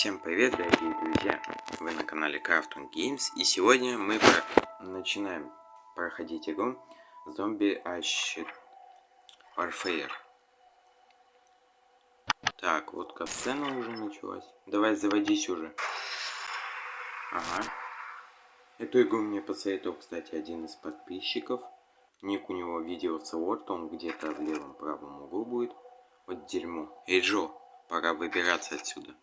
Всем привет, дорогие друзья! Вы на канале Crafton Games, и сегодня мы про... начинаем проходить игру Zombie Ash Warfare. Так, вот касцена уже началась. Давай, заводись уже. Ага. Эту игру мне посоветовал, кстати, один из подписчиков. Ник у него видео Word, он где-то в левом правом углу будет. Вот дерьмо. Эй, Джо, пора выбираться отсюда.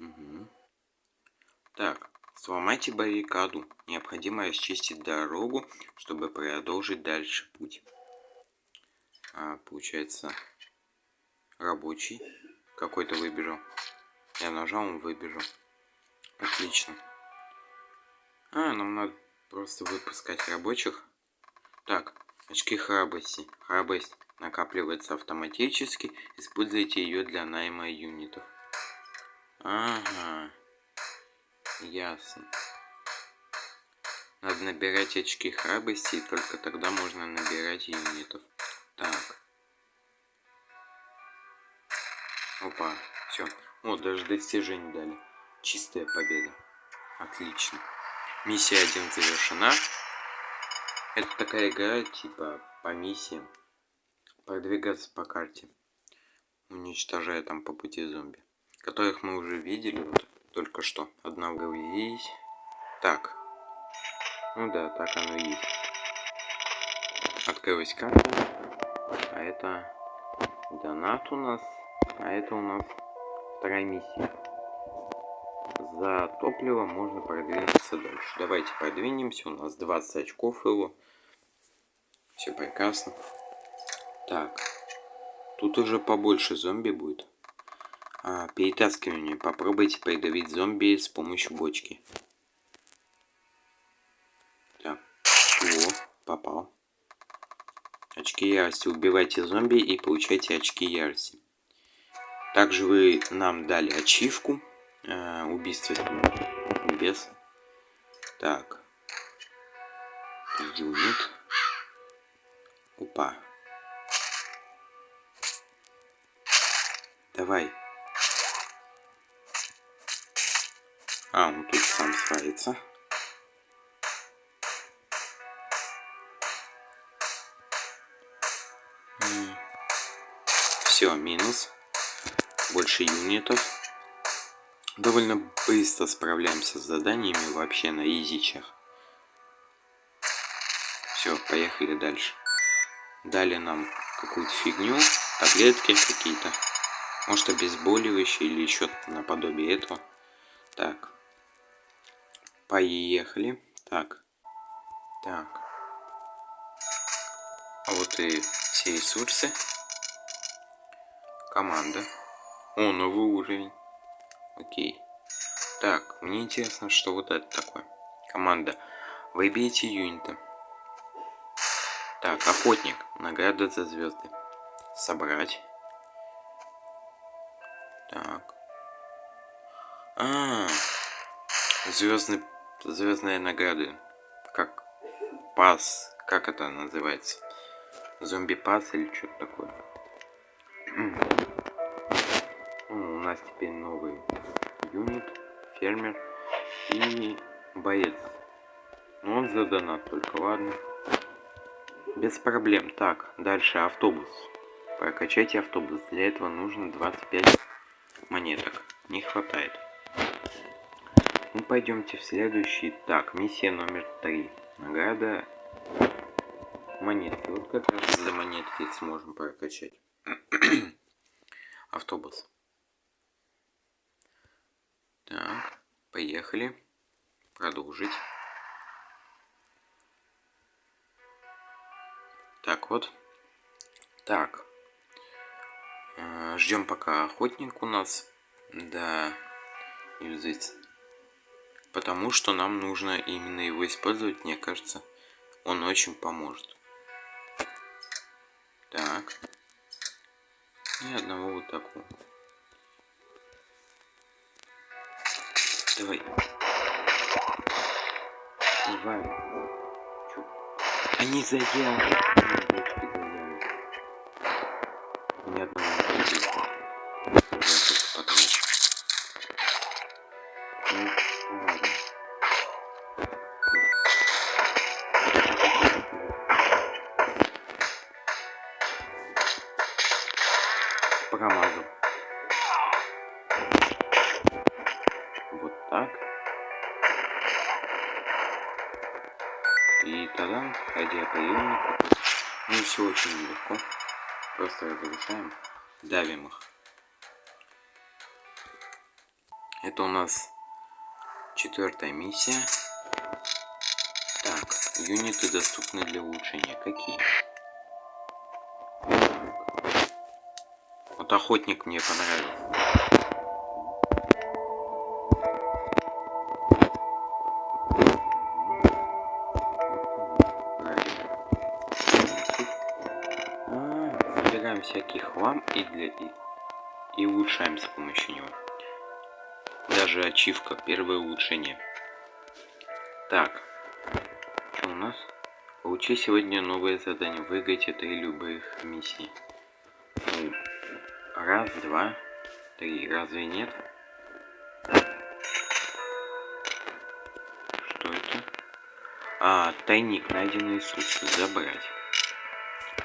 Угу. Так, сломайте баррикаду. Необходимо расчистить дорогу, чтобы продолжить дальше путь. А, получается, рабочий какой-то выбежал. Я нажал, он выбежал. Отлично. А, нам надо просто выпускать рабочих. Так, очки храбрости. Храбрость накапливается автоматически. Используйте ее для найма юнитов. Ага. Ясно. Надо набирать очки храбрости, и только тогда можно набирать юнитов. Так. Опа, все. О, даже достижение дали. Чистая победа. Отлично. Миссия 1 завершена. Это такая игра, типа, по миссиям. Продвигаться по карте. Уничтожая там по пути зомби которых мы уже видели вот, только что. Одного есть. Так. Ну да, так оно и есть. Открылась карта. А это донат у нас. А это у нас вторая миссия. За топливо можно продвинуться дальше. Давайте продвинемся. У нас 20 очков его. Все прекрасно. Так. Тут уже побольше зомби будет. А, перетаскивание. Попробуйте придавить зомби с помощью бочки. Так. О, попал. Очки ярости. Убивайте зомби и получайте очки ярости. Также вы нам дали ачивку. Э, убийство без. Так. Юнит. Опа. Давай. А, он тут сам справится. Все, минус. Больше юнитов. Довольно быстро справляемся с заданиями вообще на изичах. Все, поехали дальше. Дали нам какую-то фигню, таблетки какие-то. Может обезболивающие или еще наподобие этого. Так. Поехали. Так. Так. А вот и все ресурсы. Команда. О, новый уровень. Окей. Так, мне интересно, что вот это такое. Команда. Выбейте юнита. Так, охотник. Награда за звезды. Собрать. Так. А, -а, -а. звездный звездные награды. Как пас, как это называется? Зомби пас или что-то такое. У нас теперь новый юнит, фермер и боец. Но он за донат только, ладно. Без проблем. Так, дальше автобус. Прокачайте автобус. Для этого нужно 25 монеток. Не хватает. Ну, пойдемте в следующий. Так, миссия номер три. Награда монетки. Вот как раз за монетки сможем прокачать. Автобус. Так, поехали. Продолжить. Так вот. Так. Э, Ждем пока охотник у нас. Да. Юзать Потому что нам нужно именно его использовать, мне кажется, он очень поможет. Так. И одного вот такого. Давай. Давай. Они заявят. Так. И тогда радиоприемник. Ну все очень легко. Просто разрушаем, давим их. Это у нас четвертая миссия. Так, юниты доступны для улучшения. Какие? Вот охотник мне понравился. Хлам и для и, и улучшаем с помощью него. Даже ачивка, первое улучшение. Так, что у нас? Получи сегодня новое задание. Выиграйте три любых миссий. Ну, раз, два, три. Разве нет? Что это? А, тайник, найденный сутки. Забрать.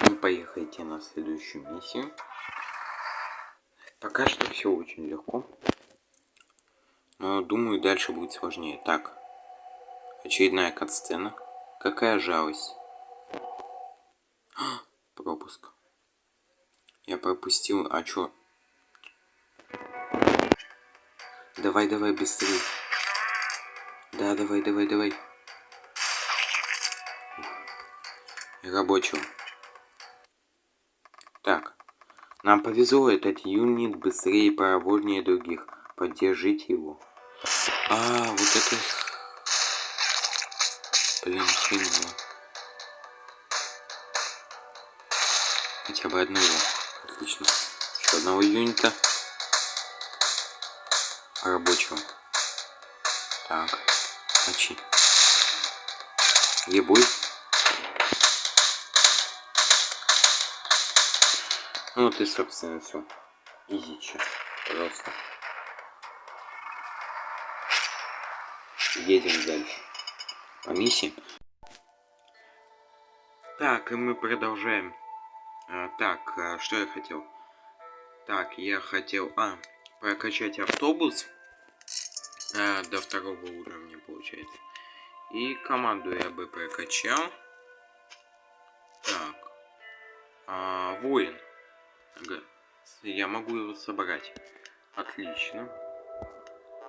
Ну, поехайте на следующую миссию. Пока что все очень легко. Но думаю, дальше будет сложнее. Так. Очередная катсцена. Какая жалость. пропуск. Я пропустил. А чё? Давай, давай, быстрее. Да, давай, давай, давай. Рабочего. Так. Нам повезло, этот юнит быстрее и проворнее других. Поддержите его. А, вот это... Блин, хреново. Хотя бы одного. Отлично. Еще одного юнита. Рабочего. Так. Мочи. Ебуй. Ну вот и собственно все. Изича. Просто. едем дальше по миссии. Так, и мы продолжаем. А, так, а, что я хотел? Так, я хотел... А, прокачать автобус а, до второго уровня, получается. И команду я бы прокачал. Так. А, воин. Я могу его собрать. Отлично.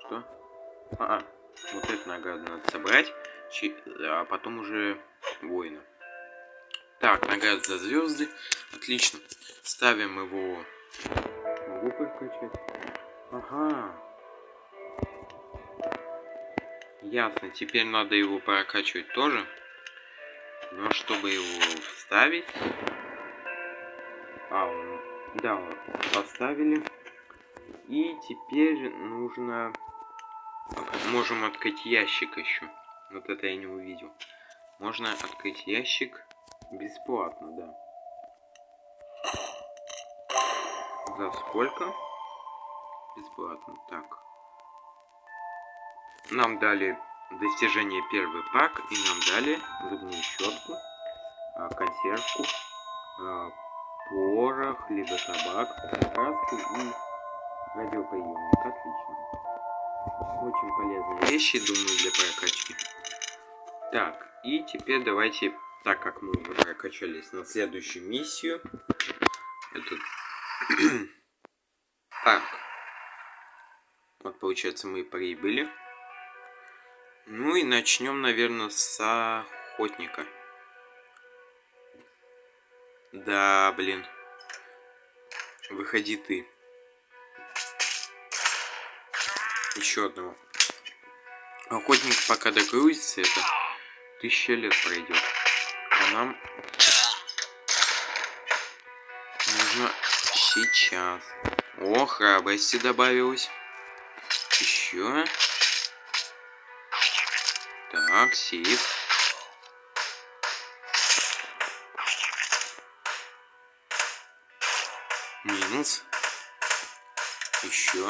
Что? А, -а. Вот эту награду надо собрать, а потом уже воина. Так, награда за звезды. Отлично. Ставим его. Могу прокачать. Ага. Ясно. Теперь надо его прокачивать тоже. Но чтобы его вставить... А, он... Да, поставили. И теперь нужно Можем открыть ящик еще. Вот это я не увидел. Можно открыть ящик бесплатно, да. За сколько? Бесплатно. Так. Нам дали достижение первый пак. И нам дали зубную щетку, а, консервку, а, порох, либо табак, краску и радиоприемник. Отлично. Очень полезные вещи, думаю, для прокачки. Так, и теперь давайте, так как мы уже прокачались на следующую миссию. Этот... так. Вот, получается, мы прибыли. Ну и начнем, наверное, с охотника. Да, блин. Выходи ты. еще одного. Охотник пока догрузится, это тысяча лет пройдет. А нам нужно сейчас. О, храбрости добавилось. Еще. Так, сейф. Минус. Еще.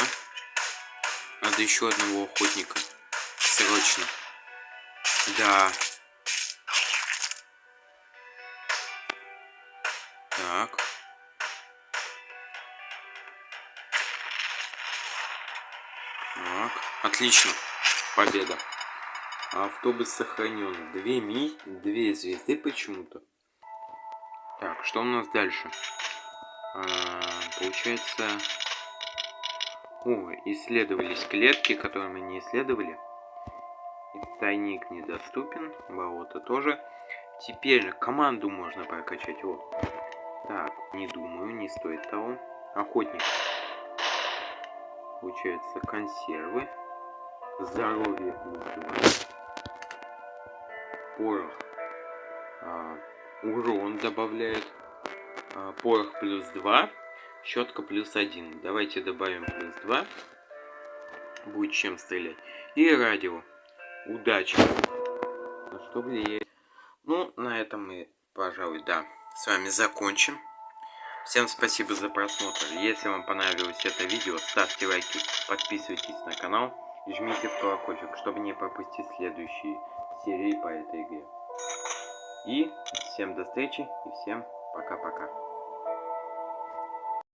Надо еще одного охотника. Срочно. Да. Так. Так. Отлично. Победа. Автобус сохранен. Две ми, две звезды почему-то. Так, что у нас дальше? А, получается... О, исследовались клетки, которые мы не исследовали. Тайник недоступен, болото тоже. Теперь команду можно прокачать. О. Так, не думаю, не стоит того. Охотник. Получается консервы. Здоровье Порох. А, урон добавляет. А, порох плюс 2. Щетка плюс 1. Давайте добавим плюс 2. Будет чем стрелять. И радио. Удачи. На что влияет? Ну, на этом мы, пожалуй, да, с вами закончим. Всем спасибо за просмотр. Если вам понравилось это видео, ставьте лайки, подписывайтесь на канал и жмите в колокольчик, чтобы не пропустить следующие серии по этой игре. И всем до встречи и всем пока-пока.